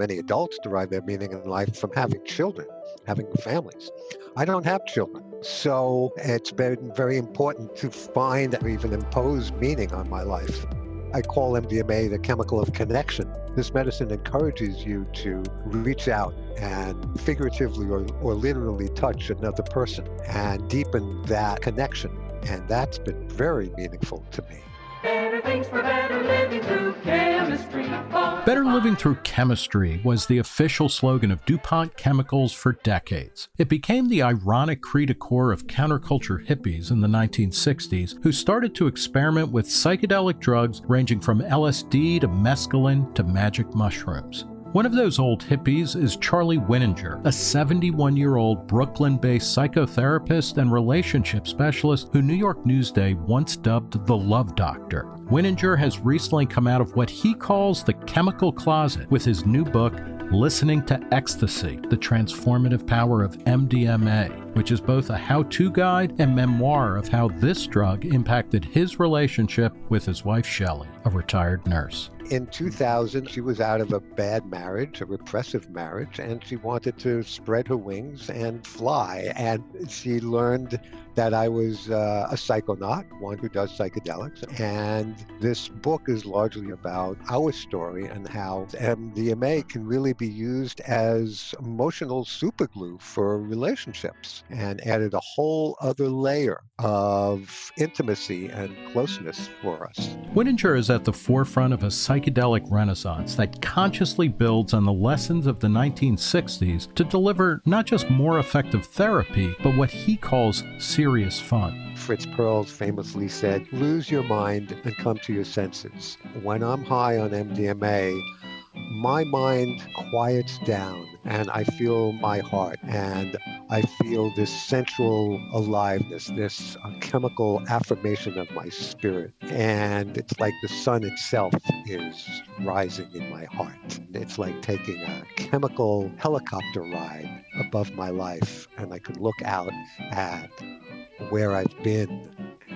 many adults derive their meaning in life from having children, having families. I don't have children. So it's been very important to find or even impose meaning on my life. I call MDMA the chemical of connection. This medicine encourages you to reach out and figuratively or, or literally touch another person and deepen that connection. And that's been very meaningful to me. Better things for better living through chemistry. Better Living Through Chemistry was the official slogan of DuPont Chemicals for decades. It became the ironic cri de coeur of counterculture hippies in the 1960s who started to experiment with psychedelic drugs ranging from LSD to mescaline to magic mushrooms. One of those old hippies is Charlie Wininger, a 71 year old Brooklyn based psychotherapist and relationship specialist who New York Newsday once dubbed the Love Doctor. Wininger has recently come out of what he calls the chemical closet with his new book, Listening to Ecstasy The Transformative Power of MDMA, which is both a how to guide and memoir of how this drug impacted his relationship with his wife Shelley, a retired nurse. In 2000, she was out of a bad marriage, a repressive marriage, and she wanted to spread her wings and fly. And she learned that I was uh, a psychonaut, one who does psychedelics. And this book is largely about our story and how MDMA can really be used as emotional superglue for relationships and added a whole other layer of intimacy and closeness for us. Wininger is at the forefront of a psychedelic renaissance that consciously builds on the lessons of the 1960s to deliver not just more effective therapy, but what he calls serious fun. Fritz Perls famously said, lose your mind and come to your senses. When I'm high on MDMA, my mind quiets down and I feel my heart and I feel this central aliveness, this uh, chemical affirmation of my spirit. And it's like the sun itself is rising in my heart. It's like taking a chemical helicopter ride above my life and I can look out at where I've been,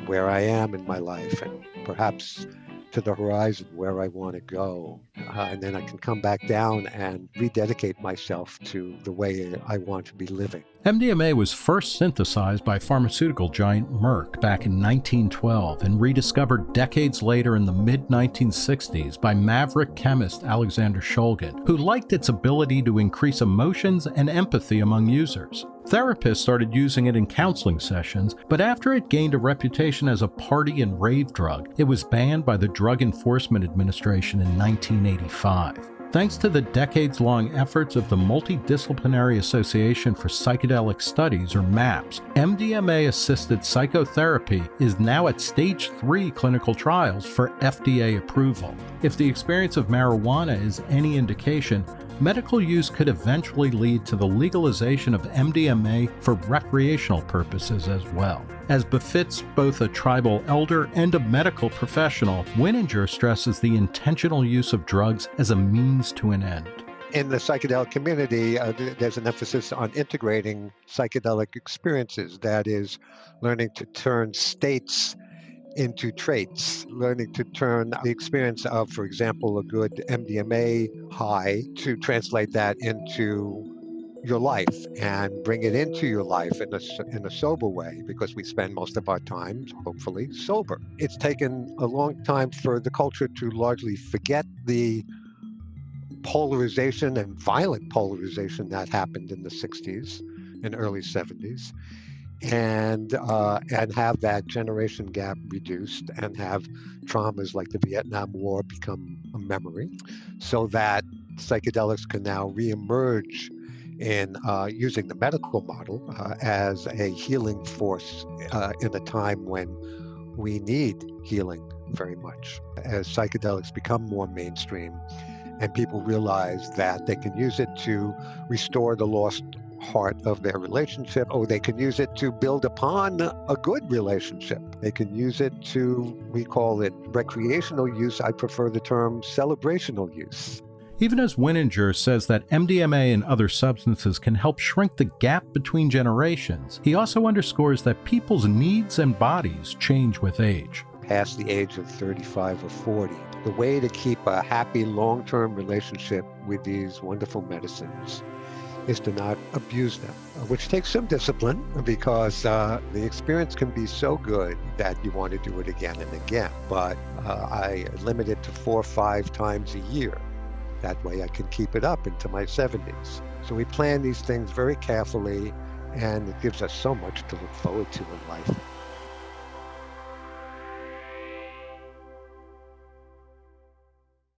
where I am in my life, and perhaps to the horizon where I want to go. Uh, and then I can come back down and rededicate myself to the way I want to be living. MDMA was first synthesized by pharmaceutical giant Merck back in 1912 and rediscovered decades later in the mid 1960s by maverick chemist Alexander Shulgin, who liked its ability to increase emotions and empathy among users. Therapists started using it in counseling sessions, but after it gained a reputation as a party and rave drug, it was banned by the Drug Enforcement Administration in 1985. Thanks to the decades long efforts of the Multidisciplinary Association for Psychedelic Studies, or MAPS, MDMA assisted psychotherapy is now at stage 3 clinical trials for FDA approval. If the experience of marijuana is any indication, medical use could eventually lead to the legalization of MDMA for recreational purposes as well. As befits both a tribal elder and a medical professional, Wininger stresses the intentional use of drugs as a means to an end. In the psychedelic community, uh, there's an emphasis on integrating psychedelic experiences, that is, learning to turn states into traits, learning to turn the experience of, for example, a good MDMA high to translate that into your life and bring it into your life in a, in a sober way because we spend most of our time, hopefully, sober. It's taken a long time for the culture to largely forget the polarization and violent polarization that happened in the 60s and early 70s and uh, and have that generation gap reduced and have traumas like the Vietnam War become a memory, so that psychedelics can now reemerge in uh, using the medical model uh, as a healing force uh, in a time when we need healing very much. As psychedelics become more mainstream and people realize that they can use it to restore the lost heart of their relationship, or they can use it to build upon a good relationship. They can use it to, we call it recreational use. I prefer the term celebrational use. Even as Wininger says that MDMA and other substances can help shrink the gap between generations, he also underscores that people's needs and bodies change with age. past the age of 35 or 40. The way to keep a happy long term relationship with these wonderful medicines is to not abuse them, which takes some discipline because uh, the experience can be so good that you want to do it again and again. But uh, I limit it to four or five times a year. That way I can keep it up into my 70s. So we plan these things very carefully, and it gives us so much to look forward to in life.